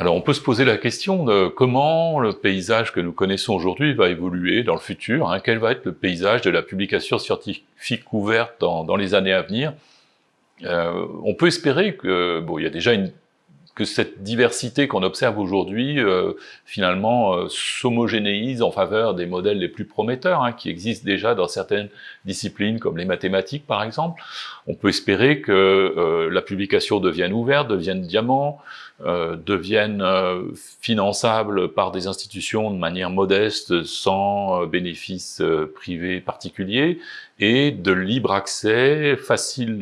Alors on peut se poser la question de comment le paysage que nous connaissons aujourd'hui va évoluer dans le futur, hein. quel va être le paysage de la publication scientifique ouverte dans, dans les années à venir? Euh, on peut espérer que, bon, il y a déjà une que cette diversité qu'on observe aujourd'hui, euh, finalement, euh, s'homogénéise en faveur des modèles les plus prometteurs, hein, qui existent déjà dans certaines disciplines, comme les mathématiques, par exemple. On peut espérer que euh, la publication devienne ouverte, devienne diamant, euh, devienne euh, finançable par des institutions de manière modeste, sans bénéfices privés particuliers, et de libre accès, facile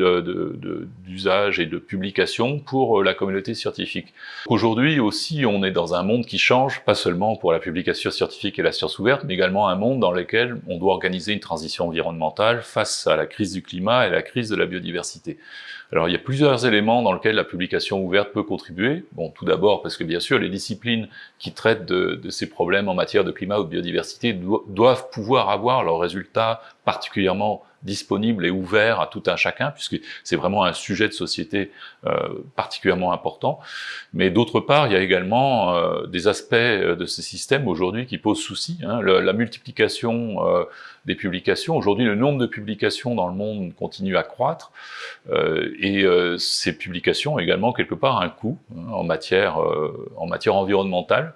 d'usage de, et de publication pour la communauté scientifique. Aujourd'hui aussi, on est dans un monde qui change, pas seulement pour la publication scientifique et la science ouverte, mais également un monde dans lequel on doit organiser une transition environnementale face à la crise du climat et la crise de la biodiversité. Alors il y a plusieurs éléments dans lesquels la publication ouverte peut contribuer. Bon, tout d'abord parce que bien sûr les disciplines qui traitent de, de, ces problèmes en matière de climat ou de biodiversité doivent pouvoir avoir leurs résultats particulièrement disponible et ouvert à tout un chacun, puisque c'est vraiment un sujet de société euh, particulièrement important. Mais d'autre part, il y a également euh, des aspects euh, de ce système aujourd'hui qui posent souci. Hein. la multiplication euh, des publications. Aujourd'hui, le nombre de publications dans le monde continue à croître, euh, et ces publications ont également quelque part un coût hein, en matière en matière environnementale.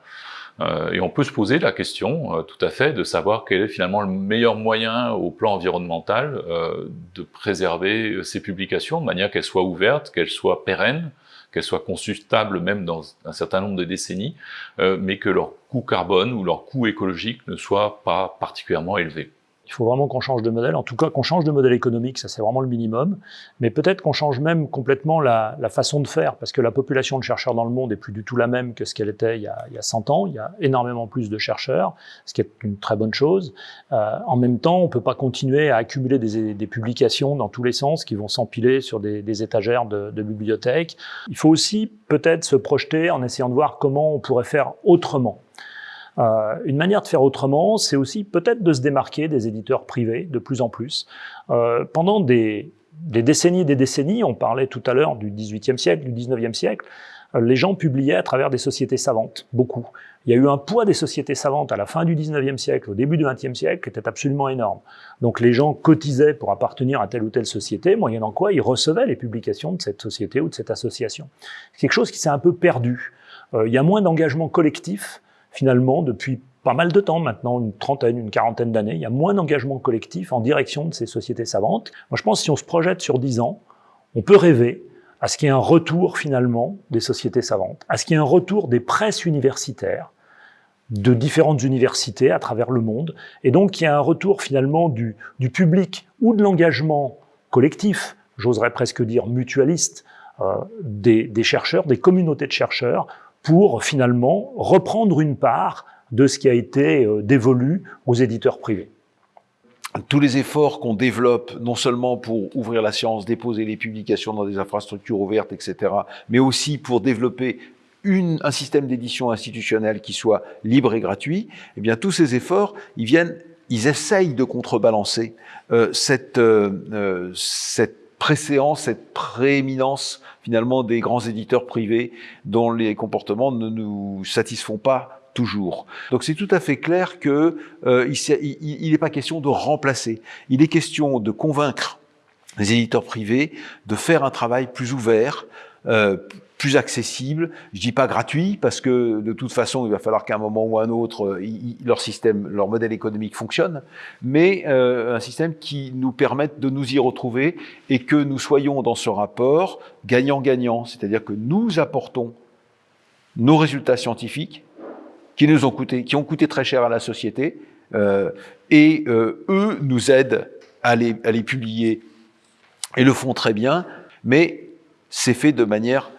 Euh, et on peut se poser la question, euh, tout à fait, de savoir quel est finalement le meilleur moyen au plan environnemental euh, de préserver ces publications de manière qu'elles soient ouvertes, qu'elles soient pérennes, qu'elles soient consultables même dans un certain nombre de décennies, mais que leur coût carbone ou leur coût écologique ne soit pas particulièrement élevé. Il faut vraiment qu'on change de modèle, en tout cas qu'on change de modèle économique, ça c'est vraiment le minimum, mais peut-être qu'on change même complètement la, la, façon de faire, parce que la population de chercheurs dans le monde est plus du tout la même que ce qu'elle était il y, a, il y, a, 100 ans, il y a énormément plus de chercheurs, ce qui est une très bonne chose. Euh, en même temps, on ne peut pas continuer à accumuler des, des, publications dans tous les sens qui vont s'empiler sur des, des, étagères de, de bibliothèques. Il faut aussi peut-être se projeter en essayant de voir comment on pourrait faire autrement. Euh, une manière de faire autrement, c'est aussi peut-être de se démarquer des éditeurs privés de plus en plus. Euh, pendant des, des décennies et des décennies, on parlait tout à l'heure du XVIIIe siècle, du XIXe siècle, euh, les gens publiaient à travers des sociétés savantes, beaucoup. Il y a eu un poids des sociétés savantes à la fin du XIXe siècle, au début du XXe siècle, qui était absolument énorme. Donc les gens cotisaient pour appartenir à telle ou telle société, moyennant quoi ils recevaient les publications de cette société ou de cette association. C'est quelque chose qui s'est un peu perdu. Euh, il y a moins d'engagement collectif, finalement, depuis pas mal de temps maintenant, une trentaine, une quarantaine d'années, il y a moins d'engagement collectif en direction de ces sociétés savantes. Moi, je pense que si on se projette sur dix ans, on peut rêver à ce qu'il y ait un retour finalement des sociétés savantes, à ce qu'il y ait un retour des presses universitaires, de différentes universités à travers le monde, et donc qu'il y ait un retour finalement du, public ou de l'engagement collectif, j'oserais presque dire mutualiste, euh, des chercheurs, des communautés de chercheurs, pour finalement reprendre une part de ce qui a été euh, dévolu aux éditeurs privés. Tous les efforts qu'on développe, non seulement pour ouvrir la science, déposer les publications dans des infrastructures ouvertes, etc., mais aussi pour développer un système d'édition institutionnel qui soit libre et gratuit, eh bien tous ces efforts, ils viennent, ils essayent de contrebalancer euh, cette, euh cette préséance, cette prééminence finalement des grands éditeurs privés dont les comportements ne nous satisfont pas toujours. Donc c'est tout à fait clair que euh, il n'est pas question de remplacer. Il est question de convaincre les éditeurs privés de faire un travail plus ouvert, euh, plus accessible. Je dis pas gratuit parce que de toute façon, il va falloir qu'à un moment ou à un autre, euh, leur système, leur modèle économique fonctionne, mais euh, un système qui nous permette de nous y retrouver et que nous soyons dans ce rapport gagnant-gagnant, c'est-à-dire que nous apportons nos résultats scientifiques qui nous ont coûté, qui ont coûté très cher à la société, euh, et eux nous aident à les, à les publier et le font très bien, mais c'est fait de manière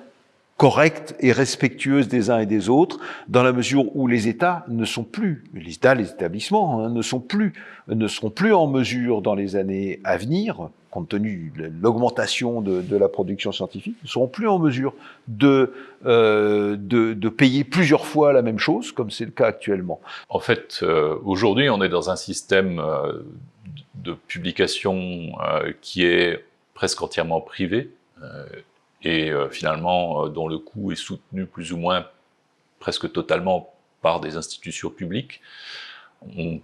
correcte et respectueuse des uns et des autres, dans la mesure où les États ne sont plus, les États, les établissements, hein, ne sont plus, ne seront plus en mesure dans les années à venir, compte tenu de l'augmentation de, la production scientifique, ne seront plus en mesure de, euh, de, de payer plusieurs fois la même chose, comme c'est le cas actuellement. En fait, euh, aujourd'hui, on est dans un système euh, de publication qui est presque entièrement privé. Euh, et finalement dont le coût est soutenu plus ou moins presque totalement par des institutions publiques. On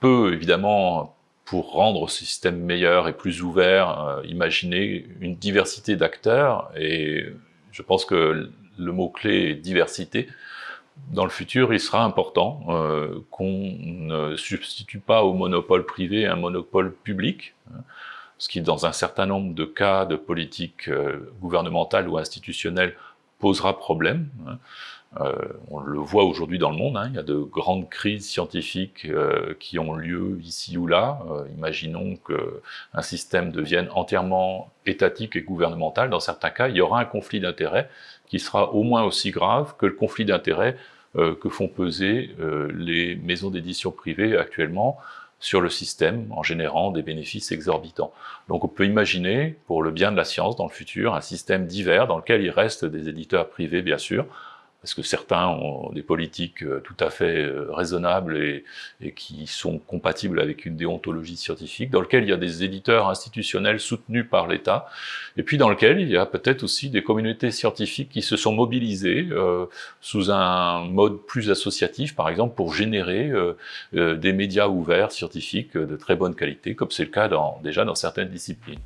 peut évidemment, pour rendre ce système meilleur et plus ouvert, imaginer une diversité d'acteurs et je pense que le mot-clé est diversité dans le futur, il sera important euh, qu'on ne substitue pas au monopole privé un monopole public, hein, ce qui, dans un certain nombre de cas de politique euh, gouvernementale ou institutionnelle, posera problème. Hein. Euh, on le voit aujourd'hui dans le monde, hein, il y a de grandes crises scientifiques euh, qui ont lieu ici ou là. Imaginons qu'un système devienne entièrement étatique et gouvernemental. Dans certains cas, il y aura un conflit d'intérêts qui sera au moins aussi grave que le conflit d'intérêts que font peser les maisons d'édition privées actuellement sur le système en générant des bénéfices exorbitants. Donc on peut imaginer, pour le bien de la science dans le futur, un système divers dans lequel il reste des éditeurs privés, bien sûr, parce que certains ont des politiques euh, tout à fait euh, raisonnables et, qui sont compatibles avec une déontologie scientifique, dans lequel il y a des éditeurs institutionnels soutenus par l'État, et puis dans lequel il y a peut-être aussi des communautés scientifiques qui se sont mobilisées euh, sous un mode plus associatif, par exemple pour générer euh, euh des médias ouverts scientifiques de très bonne qualité, comme c'est le cas dans, déjà dans certaines disciplines.